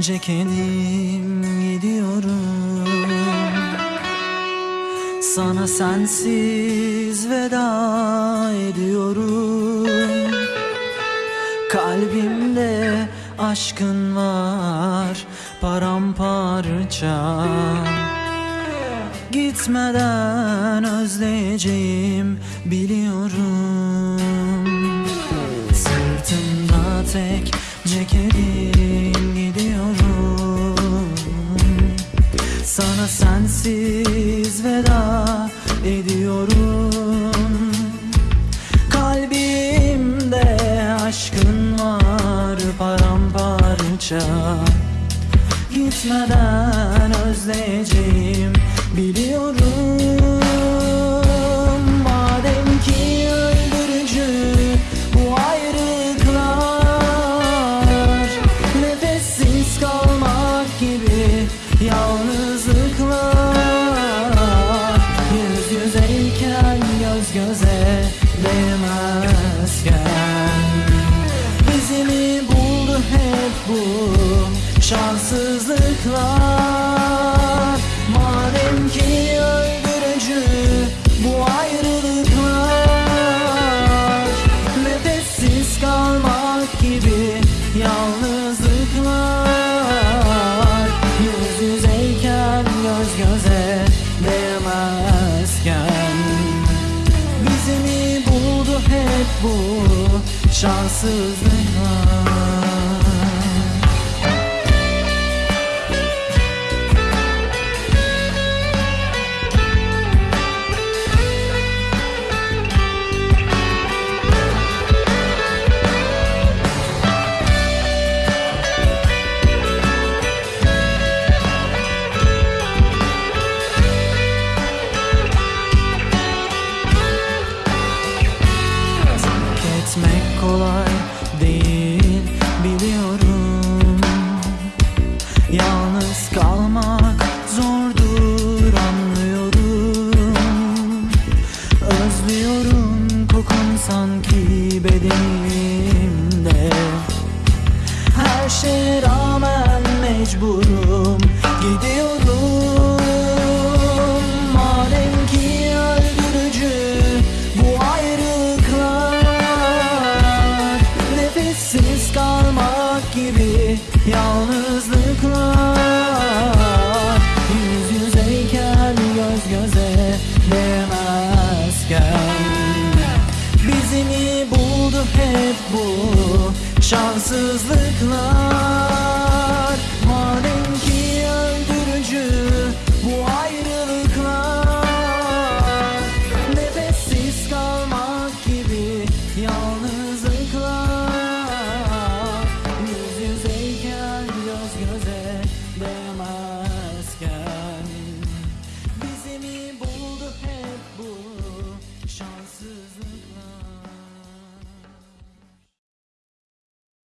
ceketim gidiyorum. Sana sensiz veda ediyorum. Kalbimde aşkın var paramparça. Gitmeden özleyeceğim biliyorum. Sırtımda tek ceketim sensiz veda ediyorum. Kalbimde aşkın var paramparça. Gitmeden özleyeceğim biliyorum göz göze değmezken Bizimi buldu hep bu şanssızlıklar hep mecburum gidiyorum. Madem ki öldürücü bu ayrılıklar Nefessiz kalmak gibi yalnızlıklar. Yüz yüzeyken göz göze değmezken Bizimi buldu hep bu şanssızlıklar Beni buldu hep bu şanssızlıklar?